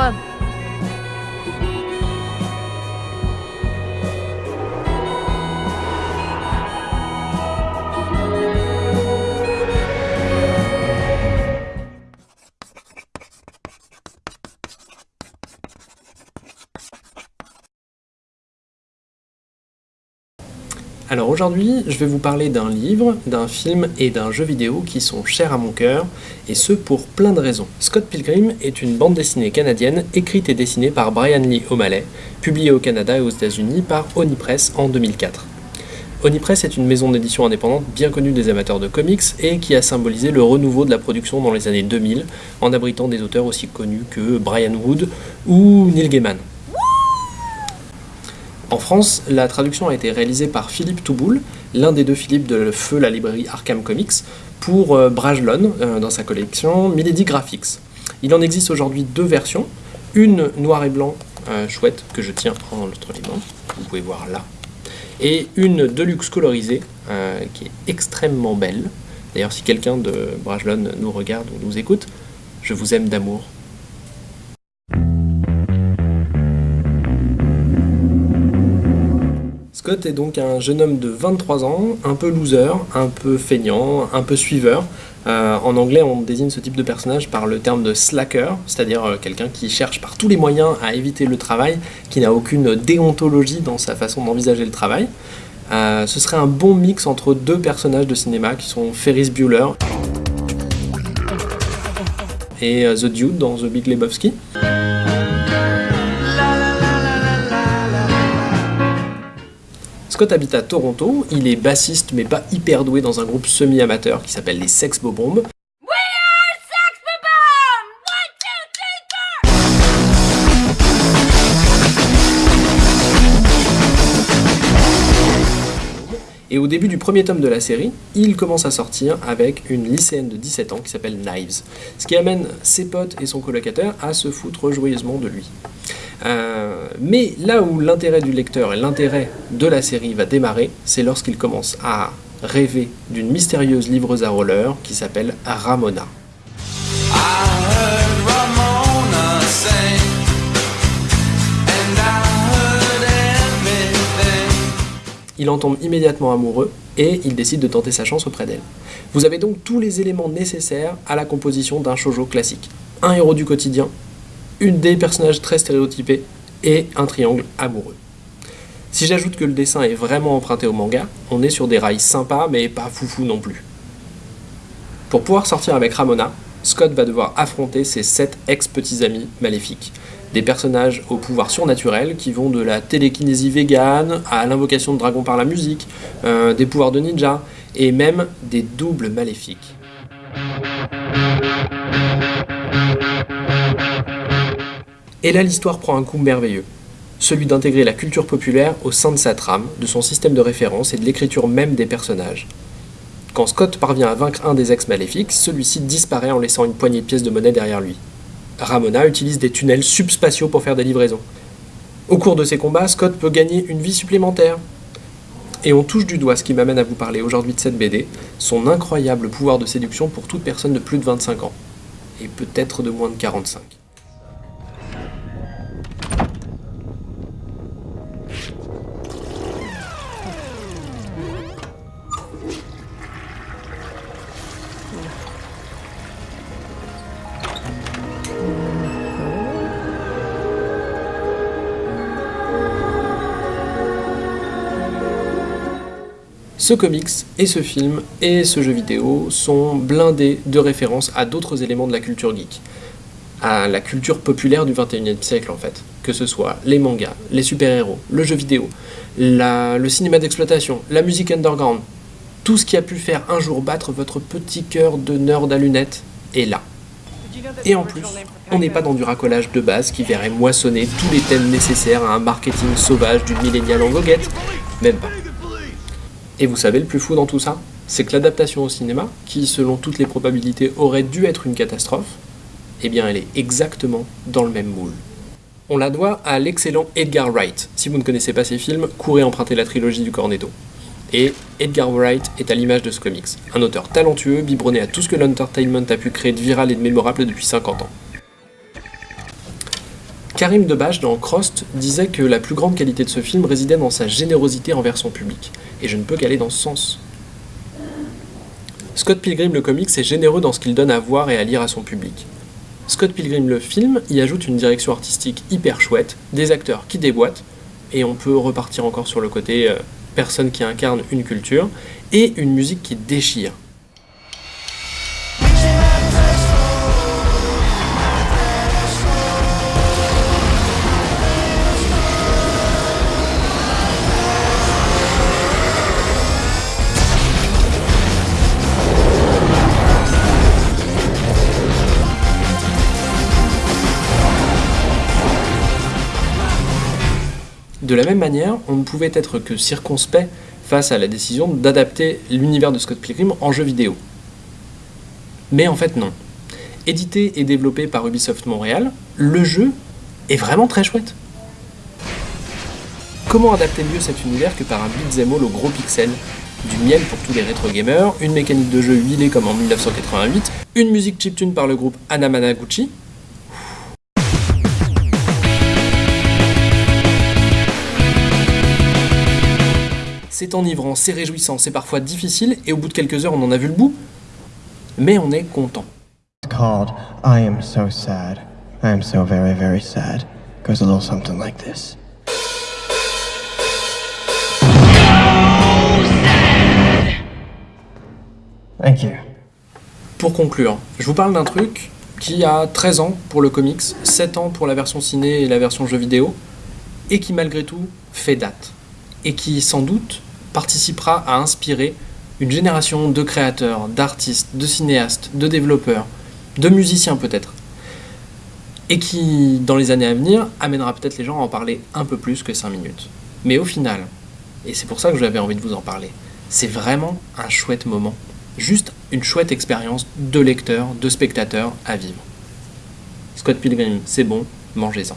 on. Alors aujourd'hui, je vais vous parler d'un livre, d'un film et d'un jeu vidéo qui sont chers à mon cœur, et ce pour plein de raisons. Scott Pilgrim est une bande dessinée canadienne écrite et dessinée par Brian Lee O'Malley, publiée au Canada et aux États-Unis par Onipress en 2004. Onipress est une maison d'édition indépendante bien connue des amateurs de comics et qui a symbolisé le renouveau de la production dans les années 2000 en abritant des auteurs aussi connus que Brian Wood ou Neil Gaiman. En France, la traduction a été réalisée par Philippe Touboul, l'un des deux Philippe de Feu la librairie Arkham Comics, pour euh, Brajlon euh, dans sa collection Milady Graphics. Il en existe aujourd'hui deux versions, une noir et blanc euh, chouette que je tiens en l'autre libre, vous pouvez voir là, et une deluxe colorisée qui est extrêmement belle. D'ailleurs, si quelqu'un de Brajlon nous regarde ou nous écoute, je vous aime d'amour. Scott est donc un jeune homme de 23 ans, un peu loser, un peu feignant, un peu suiveur. Euh, en anglais, on désigne ce type de personnage par le terme de slacker, c'est-à-dire euh, quelqu'un qui cherche par tous les moyens à éviter le travail, qui n'a aucune déontologie dans sa façon d'envisager le travail. Euh, ce serait un bon mix entre deux personnages de cinéma qui sont Ferris Bueller et The Dude dans The Big Lebowski. Scott habite à Toronto, il est bassiste mais pas hyper doué dans un groupe semi-amateur qui s'appelle les Sex Bobombs. Et au début du premier tome de la série, il commence à sortir avec une lycéenne de 17 ans qui s'appelle Knives, ce qui amène ses potes et son colocataire à se foutre joyeusement de lui. Euh, mais là où l'intérêt du lecteur et l'intérêt de la série va démarrer, c'est lorsqu'il commence à rêver d'une mystérieuse livreuse à roller qui s'appelle Ramona. Il en tombe immédiatement amoureux et il décide de tenter sa chance auprès d'elle. Vous avez donc tous les éléments nécessaires à la composition d'un shoujo classique. Un héros du quotidien, une des personnages très stéréotypés et un triangle amoureux. Si j'ajoute que le dessin est vraiment emprunté au manga, on est sur des rails sympas mais pas foufou non plus. Pour pouvoir sortir avec Ramona, Scott va devoir affronter ses sept ex-petits amis maléfiques. Des personnages au pouvoir surnaturel qui vont de la télékinésie végane à l'invocation de dragons par la musique, euh, des pouvoirs de ninja et même des doubles maléfiques. Et là, l'histoire prend un coup merveilleux, celui d'intégrer la culture populaire au sein de sa trame, de son système de référence et de l'écriture même des personnages. Quand Scott parvient à vaincre un des ex-maléfiques, celui-ci disparaît en laissant une poignée de pièces de monnaie derrière lui. Ramona utilise des tunnels subspatiaux pour faire des livraisons. Au cours de ces combats, Scott peut gagner une vie supplémentaire. Et on touche du doigt ce qui m'amène à vous parler aujourd'hui de cette BD, son incroyable pouvoir de séduction pour toute personne de plus de 25 ans, et peut-être de moins de 45. Ce comics et ce film et ce jeu vidéo sont blindés de références à d'autres éléments de la culture geek, à la culture populaire du 21e siècle en fait, que ce soit les mangas, les super-héros, le jeu vidéo, le cinéma d'exploitation, la musique underground, tout ce qui a pu faire un jour battre votre petit cœur de nerd à lunettes est là. Et en plus, on n'est pas dans du racolage de base qui verrait moissonner tous les thèmes nécessaires à un marketing sauvage du millénial en goguette, même pas. Et vous savez le plus fou dans tout ça C'est que l'adaptation au cinéma, qui selon toutes les probabilités aurait dû être une catastrophe, eh bien elle est exactement dans le même moule. On la doit à l'excellent Edgar Wright. Si vous ne connaissez pas ses films, courez emprunter la trilogie du Cornetto. Et Edgar Wright est à l'image de ce comics. Un auteur talentueux, biberonné à tout ce que l'entertainment a pu créer de viral et de mémorable depuis 50 ans. Karim Debache dans Crost disait que la plus grande qualité de ce film résidait dans sa générosité envers son public, et je ne peux qu'aller dans ce sens. Scott Pilgrim le comics est généreux dans ce qu'il donne à voir et à lire à son public. Scott Pilgrim le film y ajoute une direction artistique hyper chouette, des acteurs qui déboîtent, et on peut repartir encore sur le côté euh, personne qui incarne une culture, et une musique qui déchire. De la même manière, on ne pouvait être que circonspect face à la décision d'adapter l'univers de Scott Pilgrim en jeu vidéo. Mais en fait non. Édité et développé par Ubisoft Montréal, le jeu est vraiment très chouette. Comment adapter mieux cet univers que par un beat'em all au gros pixel? Du miel pour tous les rétro gamers, une mécanique de jeu huilée comme en 1988, une musique chiptune par le groupe Anamanaguchi, c'est enivrant, c'est réjouissant, c'est parfois difficile, et au bout de quelques heures on en a vu le bout, mais on est content. called I Am So Sad. I am so very, very sad. Goes a little something like this. Thank you. Pour conclure, je vous parle d'un truc qui a 13 ans pour le comics, 7 ans pour la version ciné et la version jeu vidéo, et qui malgré tout fait date, et qui sans doute participera à inspirer une génération de créateurs, d'artistes, de cinéastes, de développeurs, de musiciens peut-être, et qui, dans les années à venir, amènera peut-être les gens à en parler un peu plus que 5 minutes. Mais au final, et c'est pour ça que j'avais envie de vous en parler, c'est vraiment un chouette moment, juste une chouette expérience de lecteur, de spectateur à vivre. Scott Pilgrim, c'est bon, mangez-en.